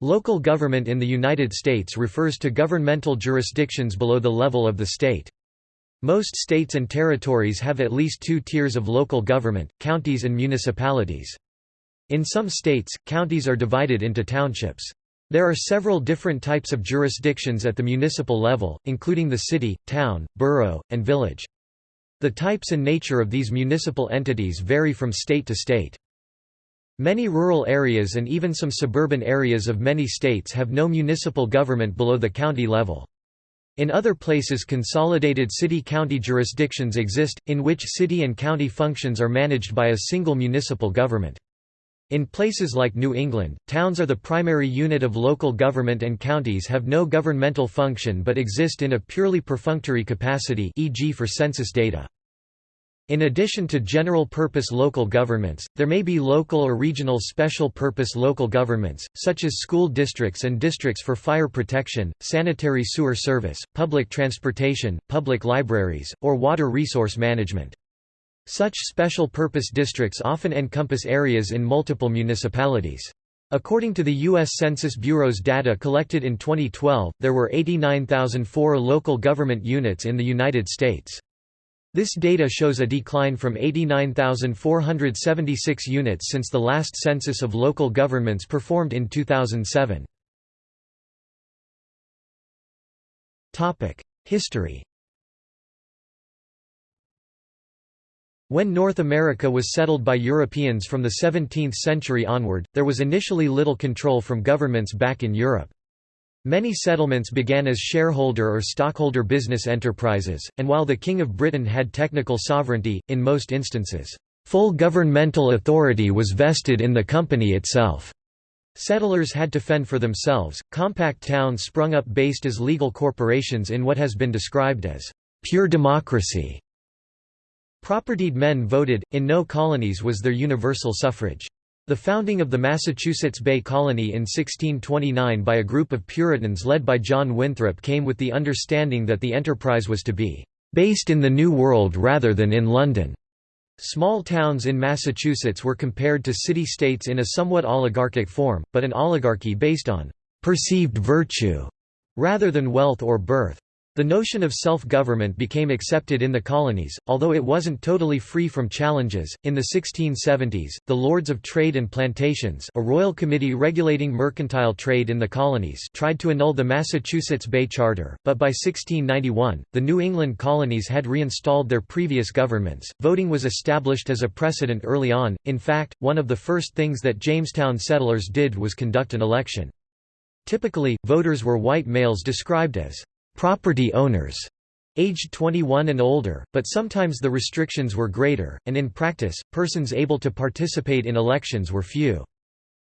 Local government in the United States refers to governmental jurisdictions below the level of the state. Most states and territories have at least two tiers of local government, counties and municipalities. In some states, counties are divided into townships. There are several different types of jurisdictions at the municipal level, including the city, town, borough, and village. The types and nature of these municipal entities vary from state to state. Many rural areas and even some suburban areas of many states have no municipal government below the county level. In other places consolidated city-county jurisdictions exist, in which city and county functions are managed by a single municipal government. In places like New England, towns are the primary unit of local government and counties have no governmental function but exist in a purely perfunctory capacity e.g. for census data. In addition to general-purpose local governments, there may be local or regional special-purpose local governments, such as school districts and districts for fire protection, sanitary sewer service, public transportation, public libraries, or water resource management. Such special-purpose districts often encompass areas in multiple municipalities. According to the U.S. Census Bureau's data collected in 2012, there were 89,004 local government units in the United States. This data shows a decline from 89,476 units since the last census of local governments performed in 2007. History When North America was settled by Europeans from the 17th century onward, there was initially little control from governments back in Europe. Many settlements began as shareholder or stockholder business enterprises, and while the King of Britain had technical sovereignty, in most instances, full governmental authority was vested in the company itself. Settlers had to fend for themselves. Compact towns sprung up based as legal corporations in what has been described as pure democracy. Propertied men voted, in no colonies was there universal suffrage. The founding of the Massachusetts Bay Colony in 1629 by a group of Puritans led by John Winthrop came with the understanding that the enterprise was to be "...based in the New World rather than in London." Small towns in Massachusetts were compared to city-states in a somewhat oligarchic form, but an oligarchy based on "...perceived virtue," rather than wealth or birth. The notion of self-government became accepted in the colonies, although it wasn't totally free from challenges. In the 1670s, the Lords of Trade and Plantations, a royal committee regulating mercantile trade in the colonies, tried to annul the Massachusetts Bay Charter, but by 1691, the New England colonies had reinstalled their previous governments. Voting was established as a precedent early on. In fact, one of the first things that Jamestown settlers did was conduct an election. Typically, voters were white males described as property owners aged 21 and older, but sometimes the restrictions were greater, and in practice, persons able to participate in elections were few.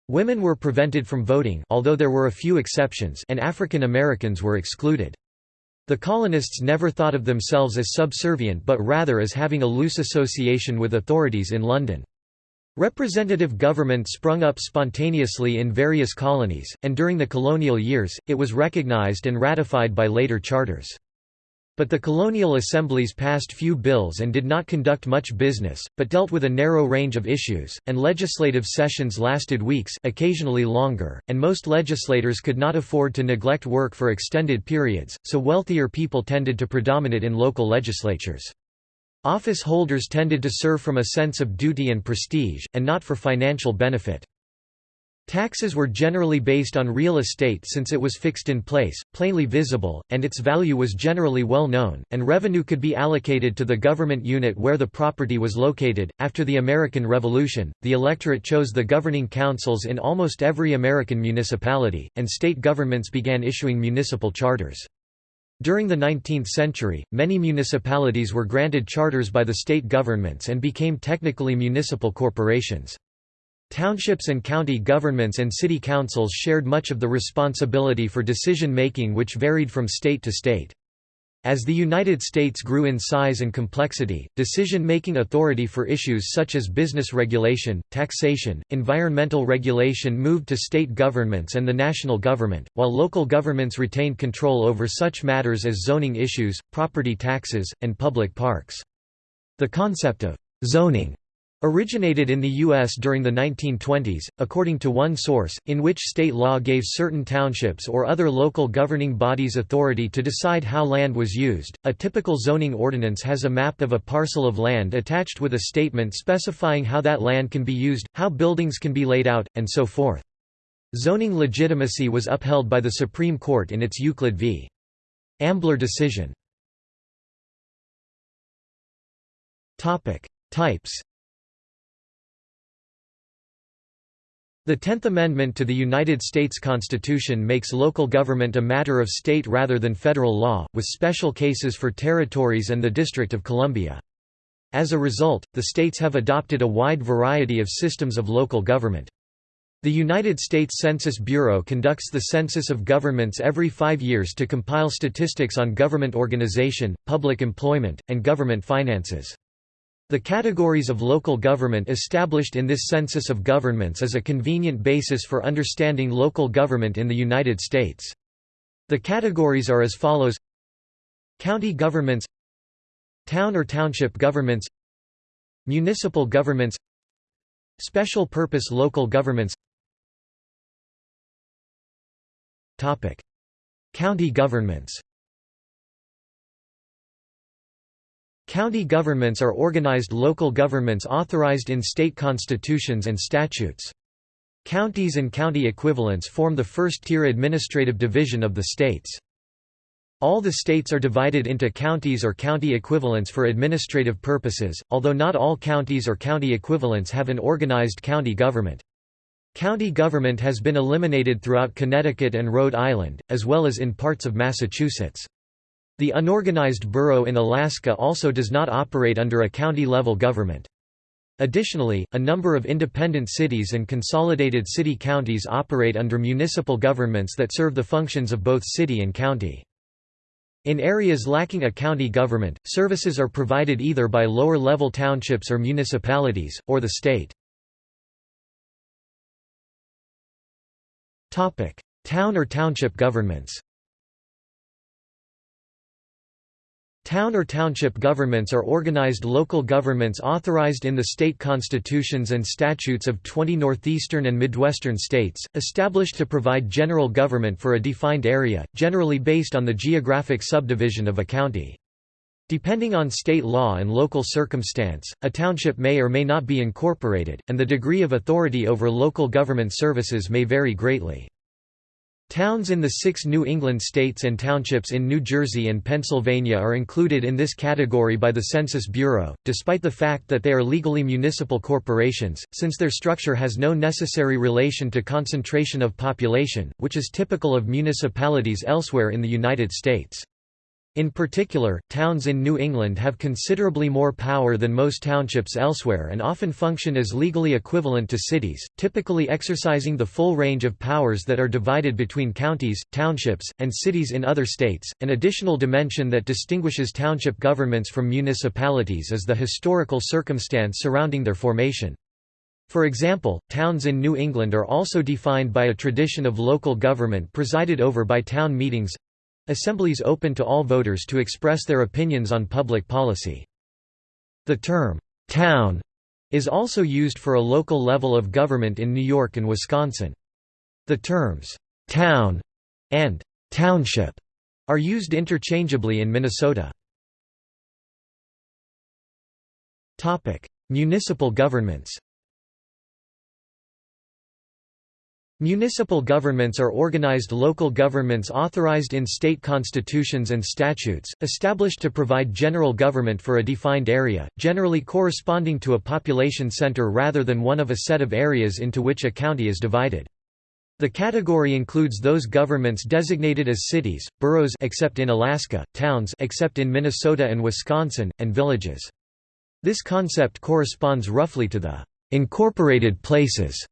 Women were prevented from voting although there were a few exceptions and African Americans were excluded. The colonists never thought of themselves as subservient but rather as having a loose association with authorities in London. Representative government sprung up spontaneously in various colonies, and during the colonial years, it was recognized and ratified by later charters. But the colonial assemblies passed few bills and did not conduct much business, but dealt with a narrow range of issues, and legislative sessions lasted weeks occasionally longer, and most legislators could not afford to neglect work for extended periods, so wealthier people tended to predominate in local legislatures. Office holders tended to serve from a sense of duty and prestige, and not for financial benefit. Taxes were generally based on real estate since it was fixed in place, plainly visible, and its value was generally well known, and revenue could be allocated to the government unit where the property was located. After the American Revolution, the electorate chose the governing councils in almost every American municipality, and state governments began issuing municipal charters. During the 19th century, many municipalities were granted charters by the state governments and became technically municipal corporations. Townships and county governments and city councils shared much of the responsibility for decision-making which varied from state to state. As the United States grew in size and complexity, decision-making authority for issues such as business regulation, taxation, environmental regulation moved to state governments and the national government, while local governments retained control over such matters as zoning issues, property taxes, and public parks. The concept of «zoning» Originated in the U.S. during the 1920s, according to one source, in which state law gave certain townships or other local governing bodies authority to decide how land was used. A typical zoning ordinance has a map of a parcel of land attached with a statement specifying how that land can be used, how buildings can be laid out, and so forth. Zoning legitimacy was upheld by the Supreme Court in its Euclid v. Ambler decision. Types The Tenth Amendment to the United States Constitution makes local government a matter of state rather than federal law, with special cases for territories and the District of Columbia. As a result, the states have adopted a wide variety of systems of local government. The United States Census Bureau conducts the census of governments every five years to compile statistics on government organization, public employment, and government finances. The categories of local government established in this census of governments is a convenient basis for understanding local government in the United States. The categories are as follows. County governments Town or township governments Municipal governments Special purpose local governments. County governments County governments are organized local governments authorized in state constitutions and statutes. Counties and county equivalents form the first-tier administrative division of the states. All the states are divided into counties or county equivalents for administrative purposes, although not all counties or county equivalents have an organized county government. County government has been eliminated throughout Connecticut and Rhode Island, as well as in parts of Massachusetts. The unorganized borough in Alaska also does not operate under a county-level government. Additionally, a number of independent cities and consolidated city counties operate under municipal governments that serve the functions of both city and county. In areas lacking a county government, services are provided either by lower-level townships or municipalities, or the state. Town or township governments Town or township governments are organized local governments authorized in the state constitutions and statutes of 20 northeastern and midwestern states, established to provide general government for a defined area, generally based on the geographic subdivision of a county. Depending on state law and local circumstance, a township may or may not be incorporated, and the degree of authority over local government services may vary greatly. Towns in the six New England states and townships in New Jersey and Pennsylvania are included in this category by the Census Bureau, despite the fact that they are legally municipal corporations, since their structure has no necessary relation to concentration of population, which is typical of municipalities elsewhere in the United States. In particular, towns in New England have considerably more power than most townships elsewhere and often function as legally equivalent to cities, typically exercising the full range of powers that are divided between counties, townships, and cities in other states. An additional dimension that distinguishes township governments from municipalities is the historical circumstance surrounding their formation. For example, towns in New England are also defined by a tradition of local government presided over by town meetings Assemblies open to all voters to express their opinions on public policy. The term, "'town' is also used for a local level of government in New York and Wisconsin. The terms, "'town' and "'township' are used interchangeably in Minnesota. Municipal governments Municipal governments are organized local governments authorized in state constitutions and statutes, established to provide general government for a defined area, generally corresponding to a population center rather than one of a set of areas into which a county is divided. The category includes those governments designated as cities, boroughs except in Alaska, towns except in Minnesota and Wisconsin, and villages. This concept corresponds roughly to the incorporated places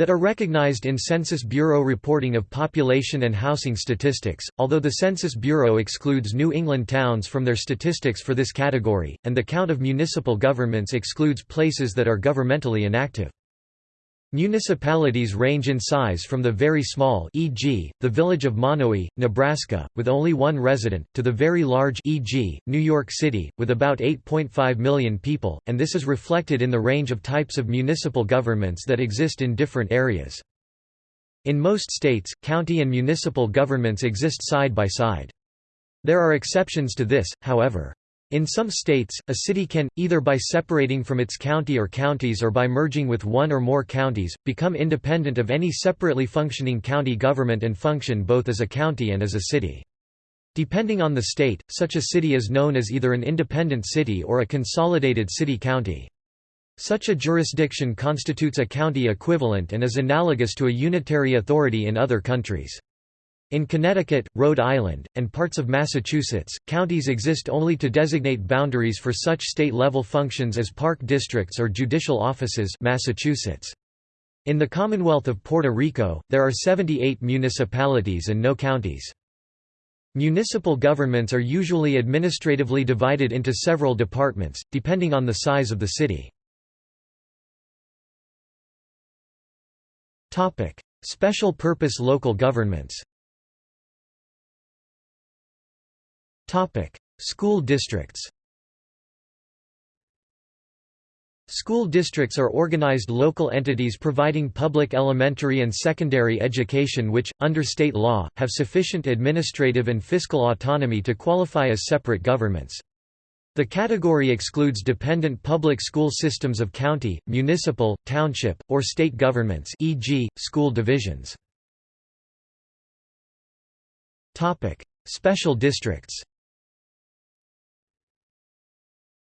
that are recognized in Census Bureau reporting of population and housing statistics, although the Census Bureau excludes New England towns from their statistics for this category, and the count of municipal governments excludes places that are governmentally inactive. Municipalities range in size from the very small e.g., the village of Monowi, Nebraska, with only one resident, to the very large e.g., New York City, with about 8.5 million people, and this is reflected in the range of types of municipal governments that exist in different areas. In most states, county and municipal governments exist side by side. There are exceptions to this, however. In some states, a city can, either by separating from its county or counties or by merging with one or more counties, become independent of any separately functioning county government and function both as a county and as a city. Depending on the state, such a city is known as either an independent city or a consolidated city-county. Such a jurisdiction constitutes a county equivalent and is analogous to a unitary authority in other countries. In Connecticut, Rhode Island, and parts of Massachusetts, counties exist only to designate boundaries for such state-level functions as park districts or judicial offices Massachusetts. In the Commonwealth of Puerto Rico, there are 78 municipalities and no counties. Municipal governments are usually administratively divided into several departments, depending on the size of the city. Special purpose local governments School districts School districts are organized local entities providing public elementary and secondary education which, under state law, have sufficient administrative and fiscal autonomy to qualify as separate governments. The category excludes dependent public school systems of county, municipal, township, or state governments e.g., school divisions. Special districts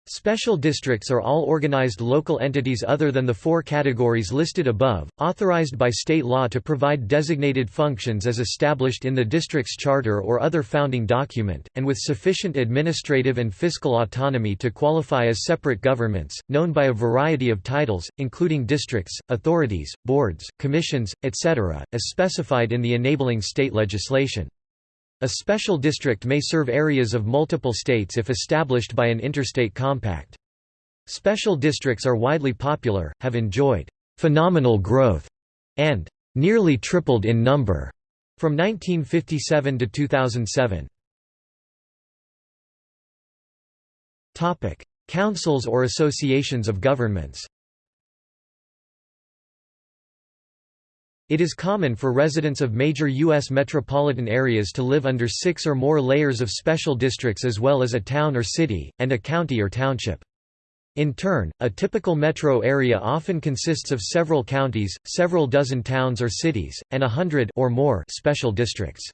Special districts are all organized local entities other than the four categories listed above, authorized by state law to provide designated functions as established in the district's charter or other founding document, and with sufficient administrative and fiscal autonomy to qualify as separate governments, known by a variety of titles, including districts, authorities, boards, commissions, etc., as specified in the enabling state legislation. A special district may serve areas of multiple states if established by an interstate compact. Special districts are widely popular, have enjoyed «phenomenal growth» and «nearly tripled in number» from 1957 to 2007. Topic: Councils or associations of governments It is common for residents of major U.S. metropolitan areas to live under six or more layers of special districts as well as a town or city, and a county or township. In turn, a typical metro area often consists of several counties, several dozen towns or cities, and a hundred or more special districts.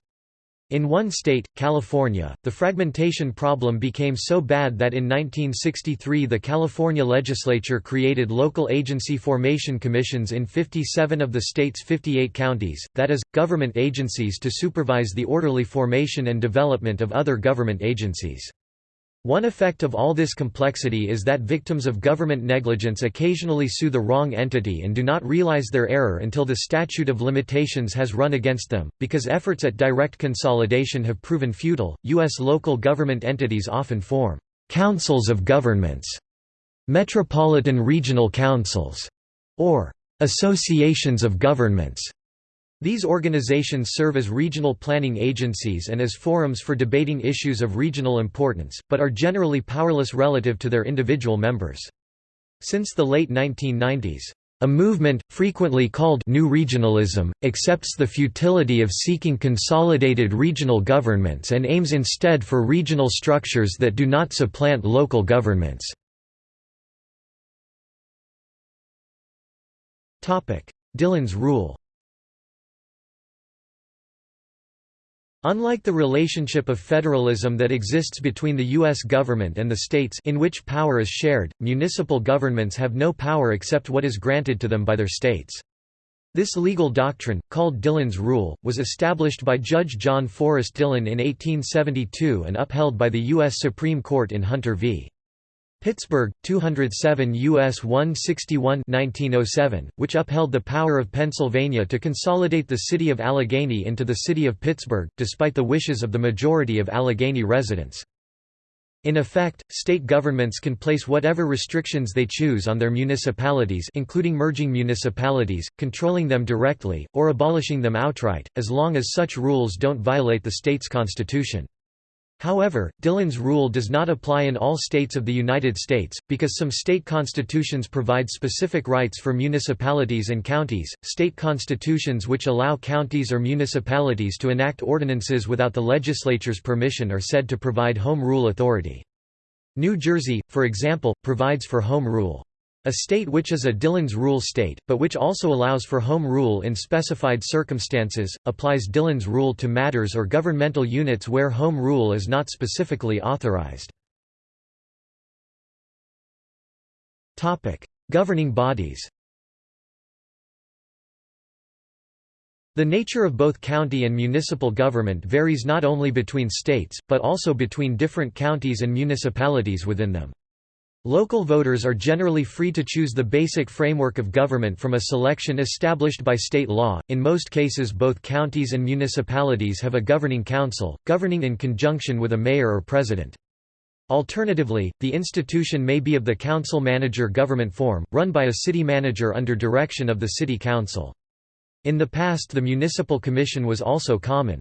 In one state, California, the fragmentation problem became so bad that in 1963 the California legislature created local agency formation commissions in 57 of the state's 58 counties, that is, government agencies to supervise the orderly formation and development of other government agencies. One effect of all this complexity is that victims of government negligence occasionally sue the wrong entity and do not realize their error until the statute of limitations has run against them. Because efforts at direct consolidation have proven futile, U.S. local government entities often form councils of governments, metropolitan regional councils, or associations of governments. These organizations serve as regional planning agencies and as forums for debating issues of regional importance, but are generally powerless relative to their individual members. Since the late 1990s, a movement, frequently called New Regionalism, accepts the futility of seeking consolidated regional governments and aims instead for regional structures that do not supplant local governments. Dillon's rule Unlike the relationship of federalism that exists between the U.S. government and the states in which power is shared, municipal governments have no power except what is granted to them by their states. This legal doctrine, called Dillon's Rule, was established by Judge John Forrest Dillon in 1872 and upheld by the U.S. Supreme Court in Hunter v. Pittsburgh, 207 U.S. 161 1907, which upheld the power of Pennsylvania to consolidate the city of Allegheny into the city of Pittsburgh, despite the wishes of the majority of Allegheny residents. In effect, state governments can place whatever restrictions they choose on their municipalities including merging municipalities, controlling them directly, or abolishing them outright, as long as such rules don't violate the state's constitution. However, Dillon's rule does not apply in all states of the United States, because some state constitutions provide specific rights for municipalities and counties. State constitutions which allow counties or municipalities to enact ordinances without the legislature's permission are said to provide home rule authority. New Jersey, for example, provides for home rule. A state which is a Dillon's rule state, but which also allows for home rule in specified circumstances, applies Dillon's rule to matters or governmental units where home rule is not specifically authorized. Governing bodies The nature of both county and municipal government varies not only between states, but also between different counties and municipalities within them. Local voters are generally free to choose the basic framework of government from a selection established by state law. In most cases, both counties and municipalities have a governing council, governing in conjunction with a mayor or president. Alternatively, the institution may be of the council-manager government form, run by a city manager under direction of the city council. In the past the municipal commission was also common.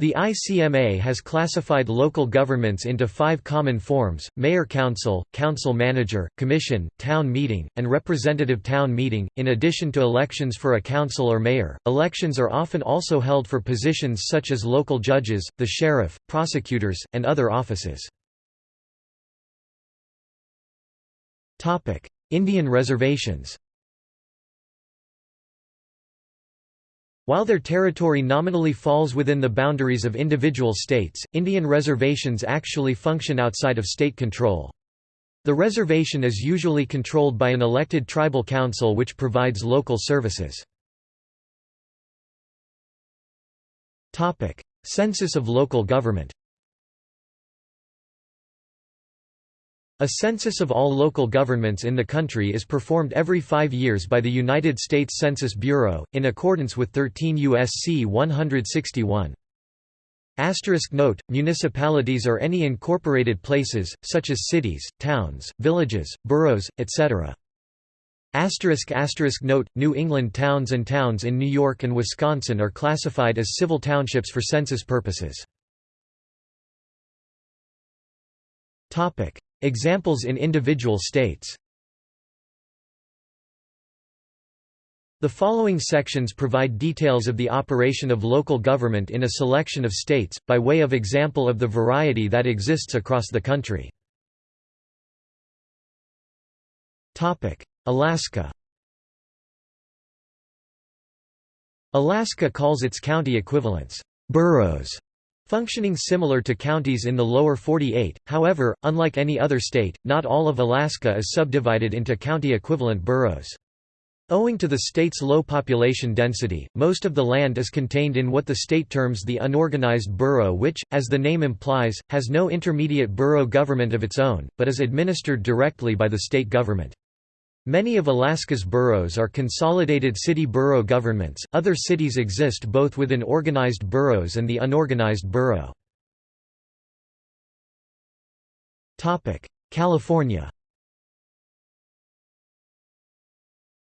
The ICMA has classified local governments into five common forms, mayor-council, council-manager, commission, town meeting, and representative town meeting. In addition to elections for a council or mayor, elections are often also held for positions such as local judges, the sheriff, prosecutors, and other offices. Indian reservations While their territory nominally falls within the boundaries of individual states, Indian reservations actually function outside of state control. The reservation is usually controlled by an elected tribal council which provides local services. Census of local government A census of all local governments in the country is performed every five years by the United States Census Bureau, in accordance with 13 U.S.C. 161. Asterisk note, municipalities are any incorporated places, such as cities, towns, villages, boroughs, etc. Asterisk asterisk note, New England towns and towns in New York and Wisconsin are classified as civil townships for census purposes. Examples in individual states. The following sections provide details of the operation of local government in a selection of states, by way of example of the variety that exists across the country. Alaska. Alaska calls its county equivalents, boroughs, Functioning similar to counties in the lower 48, however, unlike any other state, not all of Alaska is subdivided into county-equivalent boroughs. Owing to the state's low population density, most of the land is contained in what the state terms the unorganized borough which, as the name implies, has no intermediate borough government of its own, but is administered directly by the state government. Many of Alaska's boroughs are consolidated city-borough governments, other cities exist both within organized boroughs and the unorganized borough. California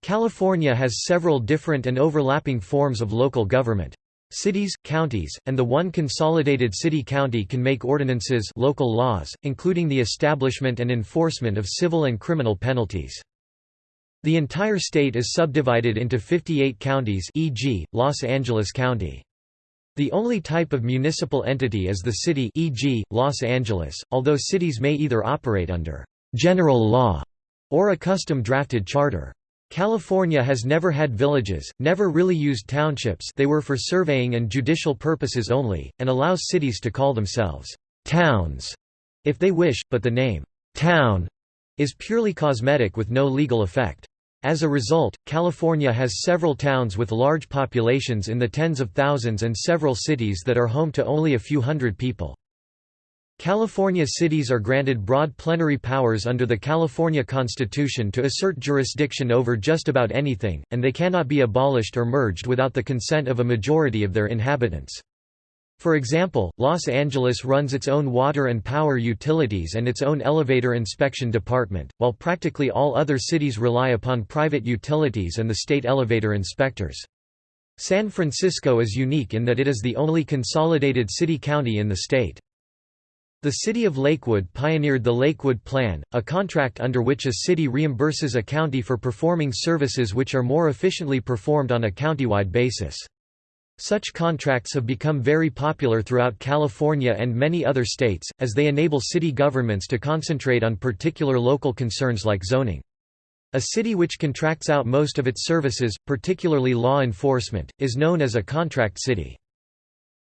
California has several different and overlapping forms of local government. Cities, counties, and the one consolidated city-county can make ordinances local laws, including the establishment and enforcement of civil and criminal penalties. The entire state is subdivided into 58 counties e.g., Los Angeles County. The only type of municipal entity is the city e.g., Los Angeles, although cities may either operate under «general law» or a custom-drafted charter. California has never had villages, never really used townships they were for surveying and judicial purposes only, and allows cities to call themselves «towns» if they wish, but the name «town» is purely cosmetic with no legal effect. As a result, California has several towns with large populations in the tens of thousands and several cities that are home to only a few hundred people. California cities are granted broad plenary powers under the California Constitution to assert jurisdiction over just about anything, and they cannot be abolished or merged without the consent of a majority of their inhabitants. For example, Los Angeles runs its own water and power utilities and its own elevator inspection department, while practically all other cities rely upon private utilities and the state elevator inspectors. San Francisco is unique in that it is the only consolidated city-county in the state. The city of Lakewood pioneered the Lakewood Plan, a contract under which a city reimburses a county for performing services which are more efficiently performed on a countywide basis. Such contracts have become very popular throughout California and many other states, as they enable city governments to concentrate on particular local concerns like zoning. A city which contracts out most of its services, particularly law enforcement, is known as a contract city.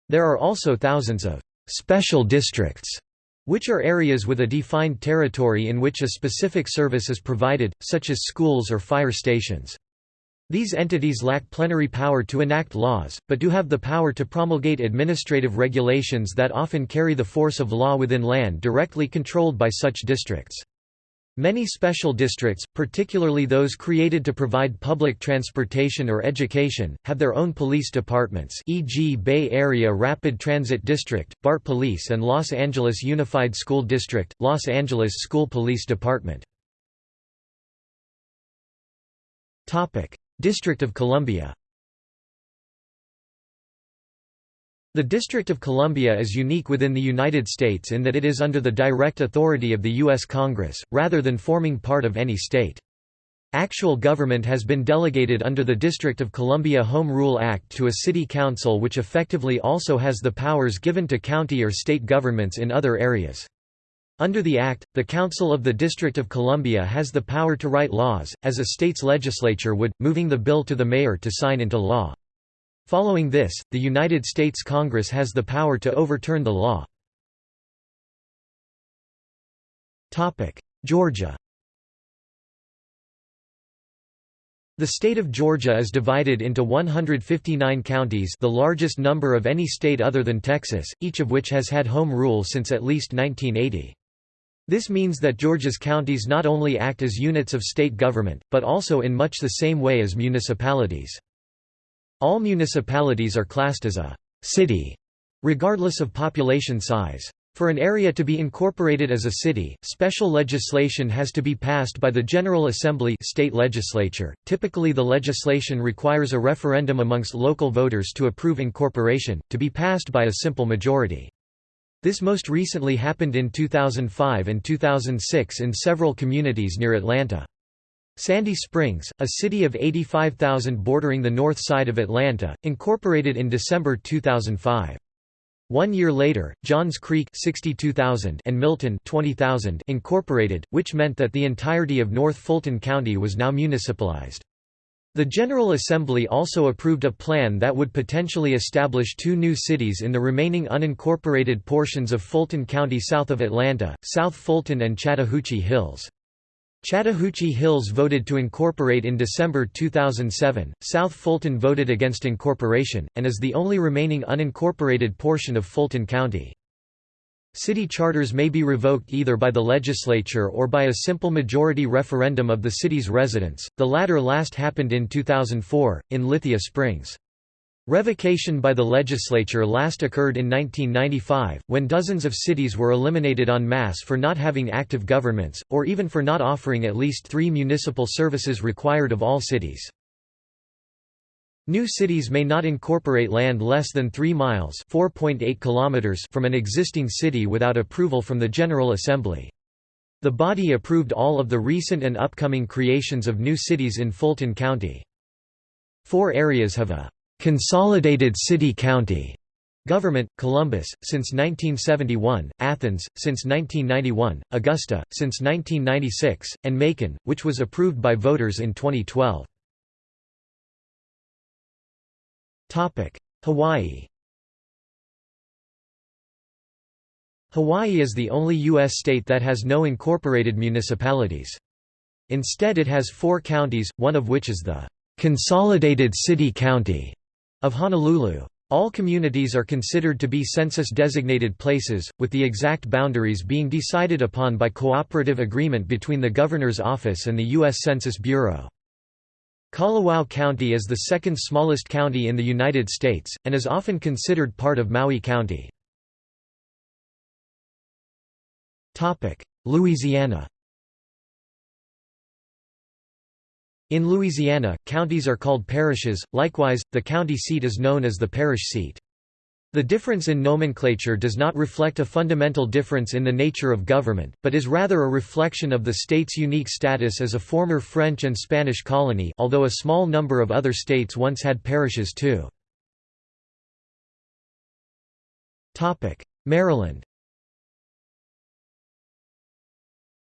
There are also thousands of special districts, which are areas with a defined territory in which a specific service is provided, such as schools or fire stations. These entities lack plenary power to enact laws, but do have the power to promulgate administrative regulations that often carry the force of law within land directly controlled by such districts. Many special districts, particularly those created to provide public transportation or education, have their own police departments e.g. Bay Area Rapid Transit District, BART Police and Los Angeles Unified School District, Los Angeles School Police Department. District of Columbia The District of Columbia is unique within the United States in that it is under the direct authority of the U.S. Congress, rather than forming part of any state. Actual government has been delegated under the District of Columbia Home Rule Act to a city council which effectively also has the powers given to county or state governments in other areas. Under the Act, the Council of the District of Columbia has the power to write laws, as a state's legislature would, moving the bill to the mayor to sign into law. Following this, the United States Congress has the power to overturn the law. Georgia The state of Georgia is divided into 159 counties the largest number of any state other than Texas, each of which has had home rule since at least 1980. This means that Georgia's counties not only act as units of state government, but also in much the same way as municipalities. All municipalities are classed as a city, regardless of population size. For an area to be incorporated as a city, special legislation has to be passed by the General Assembly state legislature. Typically the legislation requires a referendum amongst local voters to approve incorporation, to be passed by a simple majority. This most recently happened in 2005 and 2006 in several communities near Atlanta. Sandy Springs, a city of 85,000 bordering the north side of Atlanta, incorporated in December 2005. One year later, Johns Creek 62,000 and Milton 20,000 incorporated, which meant that the entirety of North Fulton County was now municipalized. The General Assembly also approved a plan that would potentially establish two new cities in the remaining unincorporated portions of Fulton County south of Atlanta, South Fulton and Chattahoochee Hills. Chattahoochee Hills voted to incorporate in December 2007, South Fulton voted against incorporation, and is the only remaining unincorporated portion of Fulton County. City charters may be revoked either by the legislature or by a simple majority referendum of the city's residents, the latter last happened in 2004, in Lithia Springs. Revocation by the legislature last occurred in 1995, when dozens of cities were eliminated en masse for not having active governments, or even for not offering at least three municipal services required of all cities. New cities may not incorporate land less than 3 miles kilometers from an existing city without approval from the General Assembly. The body approved all of the recent and upcoming creations of new cities in Fulton County. Four areas have a «consolidated city-county» government, Columbus, since 1971, Athens, since 1991, Augusta, since 1996, and Macon, which was approved by voters in 2012. Hawaii Hawaii is the only U.S. state that has no incorporated municipalities. Instead it has four counties, one of which is the "'Consolidated City County' of Honolulu. All communities are considered to be census-designated places, with the exact boundaries being decided upon by cooperative agreement between the Governor's Office and the U.S. Census Bureau. Kalawao County is the second smallest county in the United States, and is often considered part of Maui County. Louisiana In Louisiana, counties are called parishes, likewise, the county seat is known as the parish seat. The difference in nomenclature does not reflect a fundamental difference in the nature of government, but is rather a reflection of the state's unique status as a former French and Spanish colony although a small number of other states once had parishes too. Maryland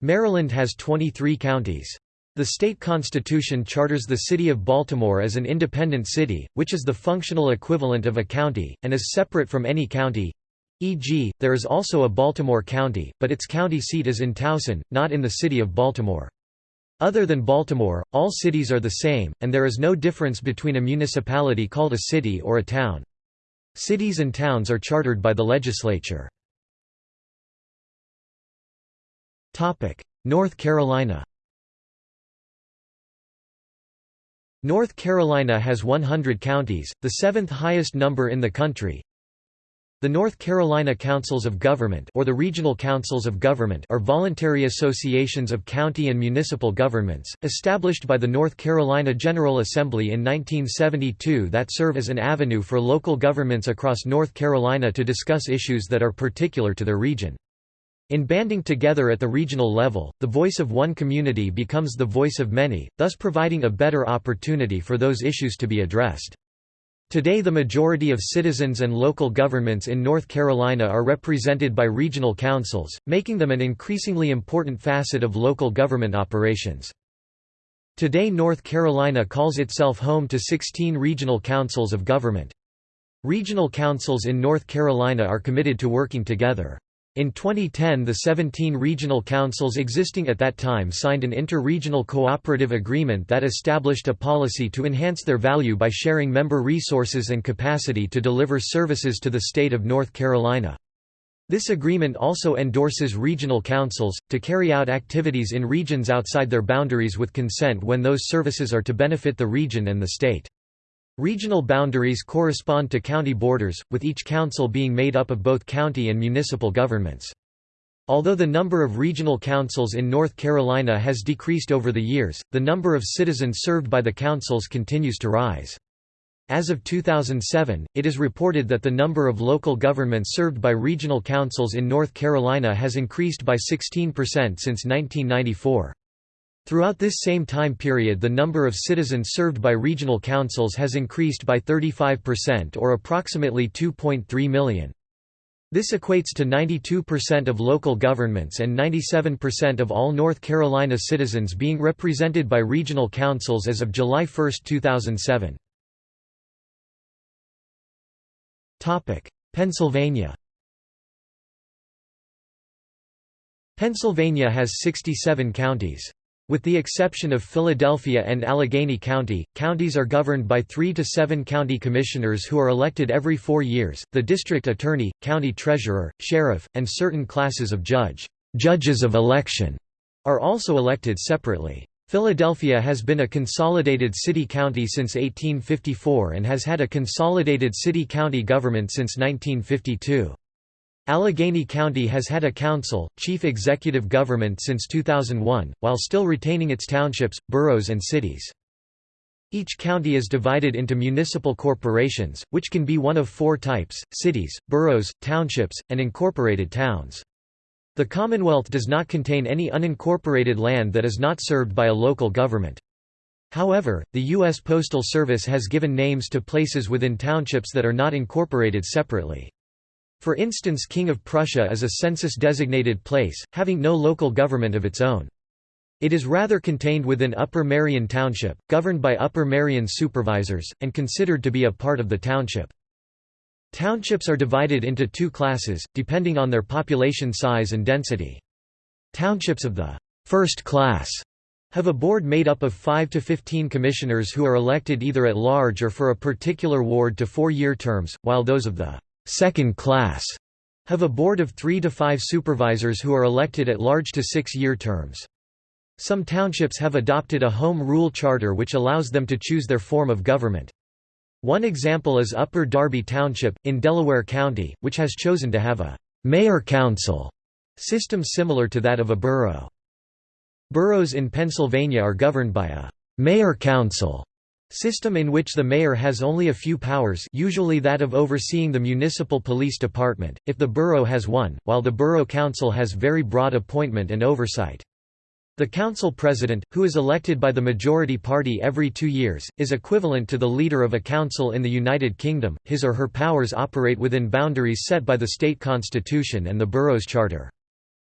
Maryland has 23 counties. The state constitution charters the city of Baltimore as an independent city, which is the functional equivalent of a county, and is separate from any county. E.g., there is also a Baltimore County, but its county seat is in Towson, not in the city of Baltimore. Other than Baltimore, all cities are the same, and there is no difference between a municipality called a city or a town. Cities and towns are chartered by the legislature. North Carolina North Carolina has 100 counties, the seventh highest number in the country. The North Carolina Councils of Government or the Regional Councils of Government are voluntary associations of county and municipal governments, established by the North Carolina General Assembly in 1972 that serve as an avenue for local governments across North Carolina to discuss issues that are particular to their region. In banding together at the regional level, the voice of one community becomes the voice of many, thus providing a better opportunity for those issues to be addressed. Today the majority of citizens and local governments in North Carolina are represented by regional councils, making them an increasingly important facet of local government operations. Today North Carolina calls itself home to 16 regional councils of government. Regional councils in North Carolina are committed to working together. In 2010 the 17 regional councils existing at that time signed an inter-regional cooperative agreement that established a policy to enhance their value by sharing member resources and capacity to deliver services to the state of North Carolina. This agreement also endorses regional councils, to carry out activities in regions outside their boundaries with consent when those services are to benefit the region and the state. Regional boundaries correspond to county borders, with each council being made up of both county and municipal governments. Although the number of regional councils in North Carolina has decreased over the years, the number of citizens served by the councils continues to rise. As of 2007, it is reported that the number of local governments served by regional councils in North Carolina has increased by 16% since 1994. Throughout this same time period the number of citizens served by regional councils has increased by 35% or approximately 2.3 million. This equates to 92% of local governments and 97% of all North Carolina citizens being represented by regional councils as of July 1, 2007. Pennsylvania Pennsylvania has 67 counties. With the exception of Philadelphia and Allegheny County, counties are governed by three to seven county commissioners who are elected every four years, the district attorney, county treasurer, sheriff, and certain classes of judge judges of election are also elected separately. Philadelphia has been a consolidated city-county since 1854 and has had a consolidated city-county government since 1952. Allegheny County has had a council, chief executive government since 2001, while still retaining its townships, boroughs and cities. Each county is divided into municipal corporations, which can be one of four types, cities, boroughs, townships, and incorporated towns. The Commonwealth does not contain any unincorporated land that is not served by a local government. However, the U.S. Postal Service has given names to places within townships that are not incorporated separately. For instance King of Prussia is a census-designated place, having no local government of its own. It is rather contained within Upper Merion Township, governed by Upper Merion supervisors, and considered to be a part of the township. Townships are divided into two classes, depending on their population size and density. Townships of the first class have a board made up of 5 to 15 commissioners who are elected either at large or for a particular ward to four-year terms, while those of the second class have a board of three to five supervisors who are elected at large to six-year terms. Some townships have adopted a home rule charter which allows them to choose their form of government. One example is Upper Darby Township, in Delaware County, which has chosen to have a «mayor-council» system similar to that of a borough. Boroughs in Pennsylvania are governed by a «mayor-council» system in which the mayor has only a few powers usually that of overseeing the municipal police department, if the borough has one, while the borough council has very broad appointment and oversight. The council president, who is elected by the majority party every two years, is equivalent to the leader of a council in the United Kingdom. His or her powers operate within boundaries set by the state constitution and the borough's charter.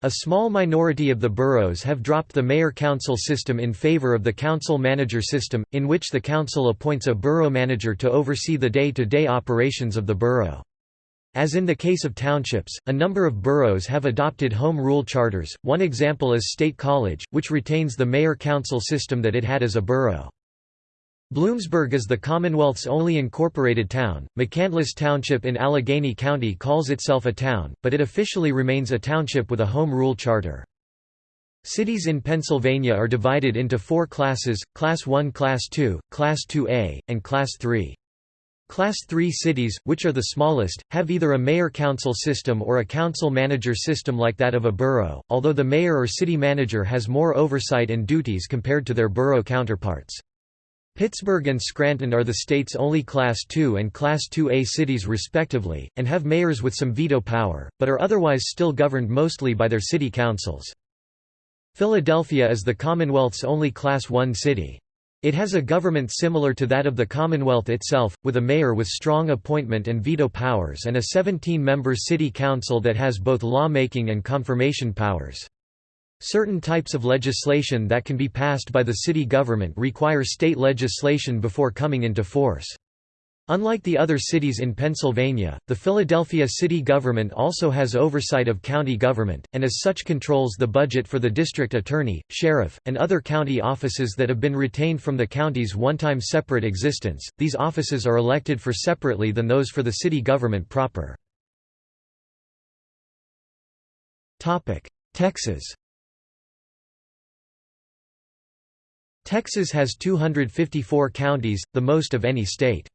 A small minority of the boroughs have dropped the mayor-council system in favor of the council-manager system, in which the council appoints a borough manager to oversee the day-to-day -day operations of the borough. As in the case of townships, a number of boroughs have adopted home rule charters, one example is State College, which retains the mayor-council system that it had as a borough. Bloomsburg is the Commonwealth's only incorporated town. McCandless Township in Allegheny County calls itself a town, but it officially remains a township with a home rule charter. Cities in Pennsylvania are divided into four classes, Class 1 Class 2, Class 2A, and Class 3. Class 3 cities, which are the smallest, have either a mayor-council system or a council-manager system like that of a borough, although the mayor or city manager has more oversight and duties compared to their borough counterparts. Pittsburgh and Scranton are the state's only Class II and Class 2A cities respectively, and have mayors with some veto power, but are otherwise still governed mostly by their city councils. Philadelphia is the Commonwealth's only Class I city. It has a government similar to that of the Commonwealth itself, with a mayor with strong appointment and veto powers and a 17-member city council that has both lawmaking and confirmation powers. Certain types of legislation that can be passed by the city government require state legislation before coming into force. Unlike the other cities in Pennsylvania, the Philadelphia city government also has oversight of county government, and as such controls the budget for the district attorney, sheriff, and other county offices that have been retained from the county's one-time separate existence. These offices are elected for separately than those for the city government proper. Texas Texas has 254 counties, the most of any state.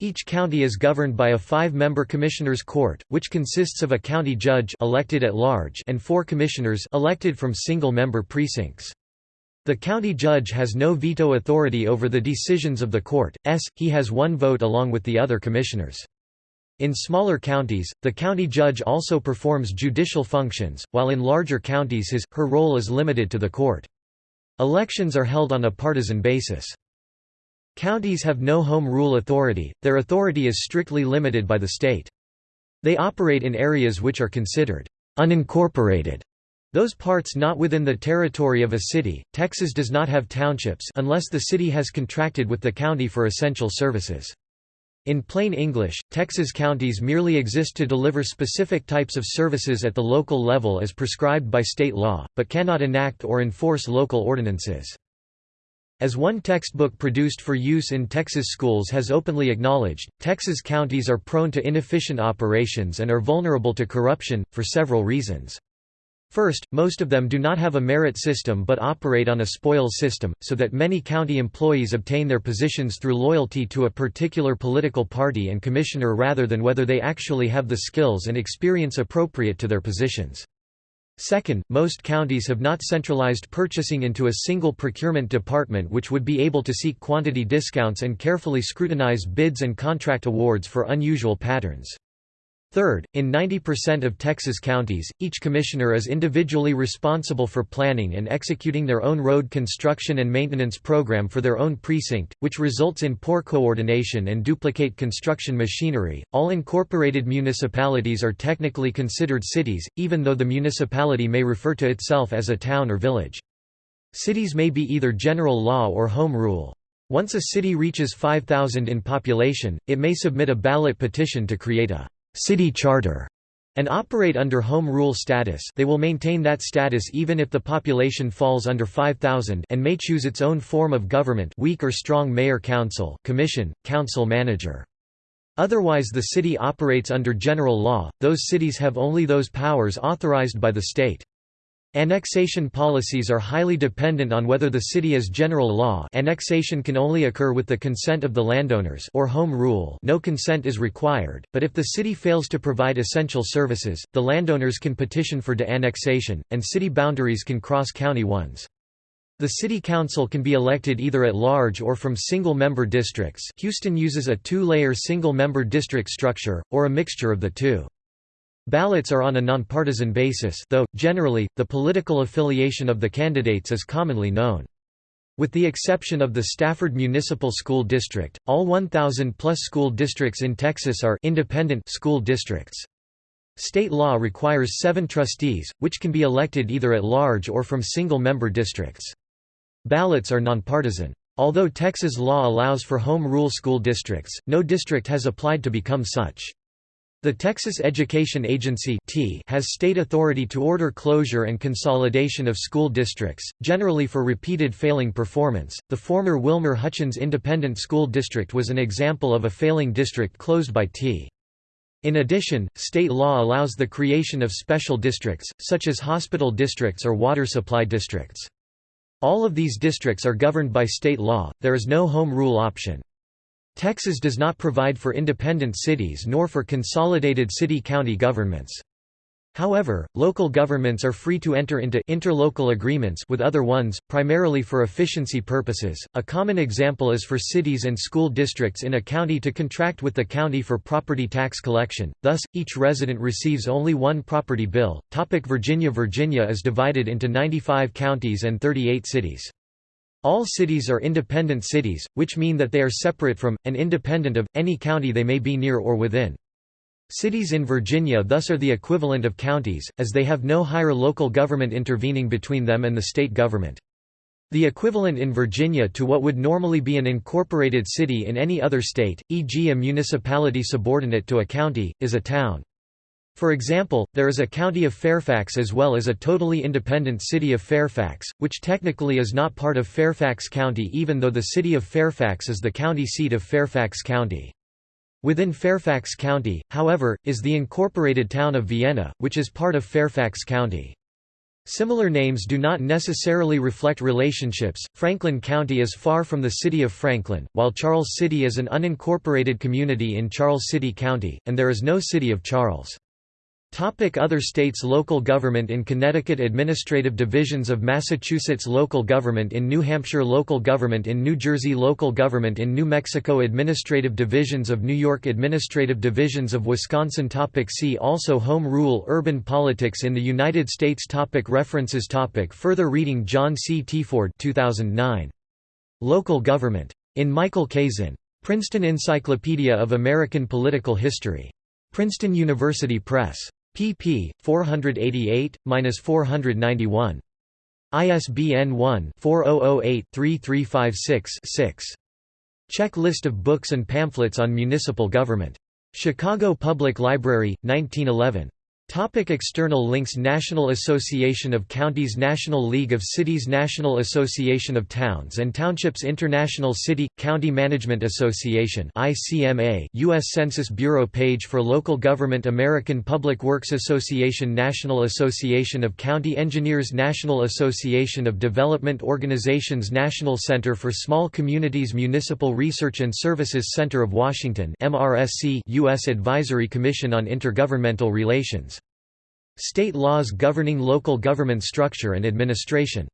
Each county is governed by a five-member commissioners' court, which consists of a county judge elected at large and four commissioners elected from single-member precincts. The county judge has no veto authority over the decisions of the court, s, he has one vote along with the other commissioners. In smaller counties, the county judge also performs judicial functions, while in larger counties his, her role is limited to the court. Elections are held on a partisan basis. Counties have no home rule authority, their authority is strictly limited by the state. They operate in areas which are considered unincorporated. Those parts not within the territory of a city. Texas does not have townships unless the city has contracted with the county for essential services. In plain English, Texas counties merely exist to deliver specific types of services at the local level as prescribed by state law, but cannot enact or enforce local ordinances. As one textbook produced for use in Texas schools has openly acknowledged, Texas counties are prone to inefficient operations and are vulnerable to corruption, for several reasons. First, most of them do not have a merit system but operate on a spoils system, so that many county employees obtain their positions through loyalty to a particular political party and commissioner rather than whether they actually have the skills and experience appropriate to their positions. Second, most counties have not centralized purchasing into a single procurement department which would be able to seek quantity discounts and carefully scrutinize bids and contract awards for unusual patterns. Third, in 90% of Texas counties, each commissioner is individually responsible for planning and executing their own road construction and maintenance program for their own precinct, which results in poor coordination and duplicate construction machinery. All incorporated municipalities are technically considered cities, even though the municipality may refer to itself as a town or village. Cities may be either general law or home rule. Once a city reaches 5,000 in population, it may submit a ballot petition to create a city charter and operate under home rule status they will maintain that status even if the population falls under 5,000 and may choose its own form of government weak or strong mayor council commission, council manager. Otherwise the city operates under general law, those cities have only those powers authorized by the state. Annexation policies are highly dependent on whether the city is general law annexation can only occur with the consent of the landowners or home rule no consent is required, but if the city fails to provide essential services, the landowners can petition for de-annexation, and city boundaries can cross county ones. The city council can be elected either at large or from single-member districts Houston uses a two-layer single-member district structure, or a mixture of the two. Ballots are on a nonpartisan basis though, generally, the political affiliation of the candidates is commonly known. With the exception of the Stafford Municipal School District, all 1,000-plus school districts in Texas are independent school districts. State law requires seven trustees, which can be elected either at large or from single-member districts. Ballots are nonpartisan. Although Texas law allows for home rule school districts, no district has applied to become such. The Texas Education Agency has state authority to order closure and consolidation of school districts, generally for repeated failing performance. The former Wilmer Hutchins Independent School District was an example of a failing district closed by T. In addition, state law allows the creation of special districts, such as hospital districts or water supply districts. All of these districts are governed by state law, there is no home rule option. Texas does not provide for independent cities nor for consolidated city-county governments. However, local governments are free to enter into interlocal agreements with other ones, primarily for efficiency purposes. A common example is for cities and school districts in a county to contract with the county for property tax collection. Thus, each resident receives only one property bill. Topic Virginia Virginia is divided into 95 counties and 38 cities. All cities are independent cities, which mean that they are separate from, and independent of, any county they may be near or within. Cities in Virginia thus are the equivalent of counties, as they have no higher local government intervening between them and the state government. The equivalent in Virginia to what would normally be an incorporated city in any other state, e.g. a municipality subordinate to a county, is a town. For example, there is a county of Fairfax as well as a totally independent city of Fairfax, which technically is not part of Fairfax County even though the city of Fairfax is the county seat of Fairfax County. Within Fairfax County, however, is the incorporated town of Vienna, which is part of Fairfax County. Similar names do not necessarily reflect relationships. Franklin County is far from the city of Franklin, while Charles City is an unincorporated community in Charles City County, and there is no city of Charles. Topic Other states Local government in Connecticut Administrative divisions of Massachusetts Local government in New Hampshire Local government in New Jersey Local government in New Mexico Administrative divisions of New York Administrative divisions of Wisconsin topic See also Home rule Urban politics in the United States topic References topic Further reading John C. Teaford 2009. Local Government. In Michael Kazin. Princeton Encyclopedia of American Political History. Princeton University Press pp. 488-491. ISBN 1-4008-3356-6. Check list of books and pamphlets on municipal government. Chicago Public Library, 1911. Topic external links National Association of Counties National League of Cities National Association of Towns and Townships International City – County Management Association ICMA U.S. Census Bureau page for local government American Public Works Association National Association of County Engineers National Association of Development Organizations National Center for Small Communities Municipal Research and Services Center of Washington U.S. Advisory Commission on Intergovernmental Relations State laws governing local government structure and administration